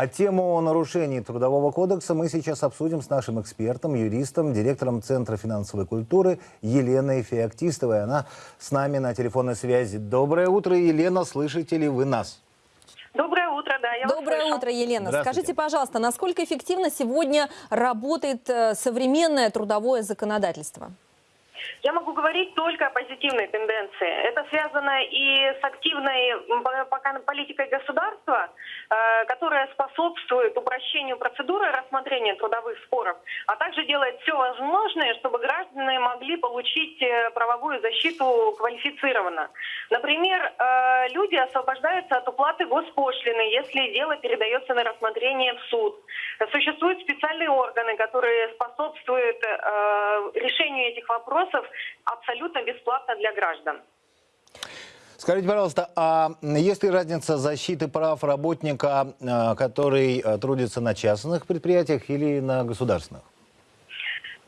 А тему нарушений Трудового кодекса мы сейчас обсудим с нашим экспертом, юристом, директором Центра финансовой культуры Еленой Феоктистовой. Она с нами на телефонной связи. Доброе утро, Елена, слышите ли вы нас? Доброе утро, да, я вас Доброе слышу. утро, Елена. Скажите, пожалуйста, насколько эффективно сегодня работает э, современное трудовое законодательство? Я могу говорить только о позитивной тенденции. Это связано и с активной политикой государства, э, которая способствует упрощению процедуры рассмотрения трудовых споров, а также делает все возможное, чтобы граждане могли получить э, правовую защиту квалифицированно. Например, э, люди освобождаются от уплаты госпошлины, если дело передается на рассмотрение в суд. Существуют специальные органы, которые способствуют э, решению этих вопросов абсолютно бесплатно для граждан. Скажите, пожалуйста, а есть ли разница защиты прав работника, э, который э, трудится на частных предприятиях или на государственных?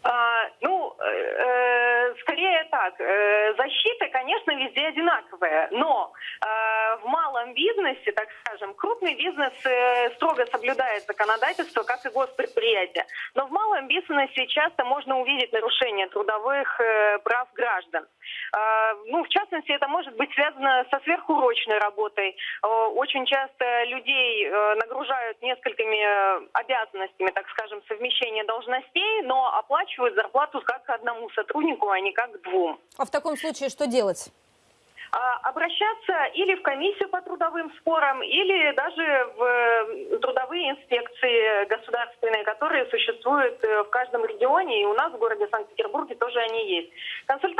А, ну, э, э, скорее так. Э, защита, конечно, везде одинаковая, но э, в малом бизнесе, так скажем, крупный бизнес э, строго соблюдает законодательство, как и госпредприятия. Но в малом бизнесе часто можно увидеть нарушение трудовых прав граждан. Э, ну, в частности, это может быть связано со сверхурочной работой. Э, очень часто людей э, нагружают несколькими э, обязанностями, так скажем, совмещения должностей, но оплачивают зарплату как одному сотруднику, а не как двум. А в таком случае что делать? А, Обращаться или в комиссию по трудовым спорам, или даже в трудовые инспекции государственные, которые существуют в каждом регионе, и у нас в городе Санкт-Петербурге тоже они есть. Консультации там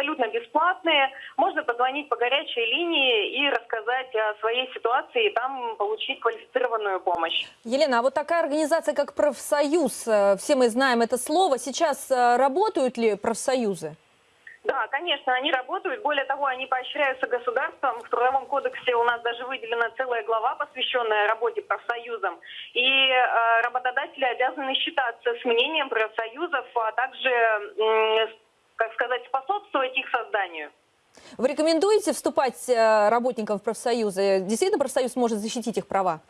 абсолютно бесплатные, можно позвонить по горячей линии и рассказать о своей ситуации, и там получить квалифицированную помощь. Елена, а вот такая организация, как профсоюз, э, все мы знаем это слово, сейчас э, работают ли профсоюзы? Да, конечно, они работают. Более того, они поощряются государством. В Трудовом кодексе у нас даже выделена целая глава, посвященная работе профсоюзам. И э, работодатели обязаны считаться с мнением профсоюзов, а также, м, как сказать, способствовать их созданию. Вы рекомендуете вступать э, работникам в профсоюзы? Действительно, профсоюз может защитить их права?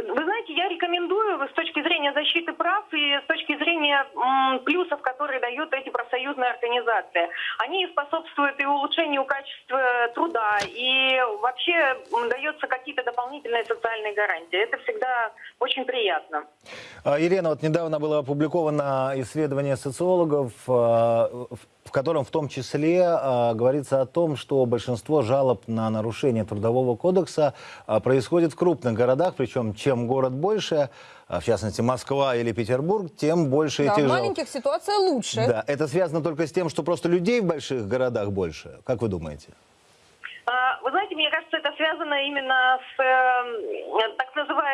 А, Вы знаете, я рекомендую с точки зрения защиты прав и с точки зрения плюсов, которые дают эти профсоюзные организации. Они способствуют и улучшению качества труда, и вообще дается какие-то дополнительные социальные гарантии. Это всегда очень приятно. А, Елена, вот недавно было опубликовано исследование социологов, э, в котором в том числе э, говорится о том, что большинство жалоб на нарушение Трудового кодекса происходит в крупных городах, причем чем город больше, а в частности Москва или Петербург, тем больше Да, этих в жалоб. маленьких ситуация лучше. Да, это связано только с тем, что просто людей в больших городах больше. Как вы думаете? А, Вы знаете, мне кажется, это связано именно с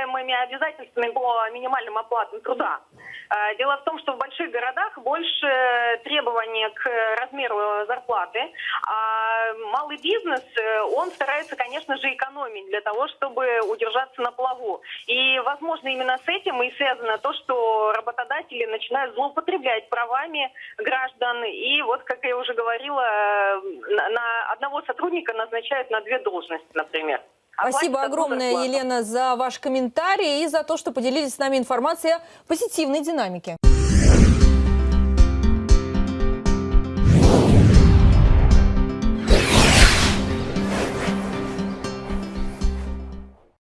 э, так называемыми обязательствами по минимальным оплатам труда. А, Дело в том, что в больших городах больше требования к размеру зарплаты, а малый бизнес, э, он старается, конечно же, экономить для того, чтобы удержаться на плаву. И, возможно, именно с этим и связано то, что работодатели начинают злоупотреблять правами граждан. И вот, как я уже говорила, э, на одного сотрудника назначают на две должности, например. А Спасибо огромное. Елена, за ваш комментарий и за то, что поделились с нами информацией о позитивной динамике.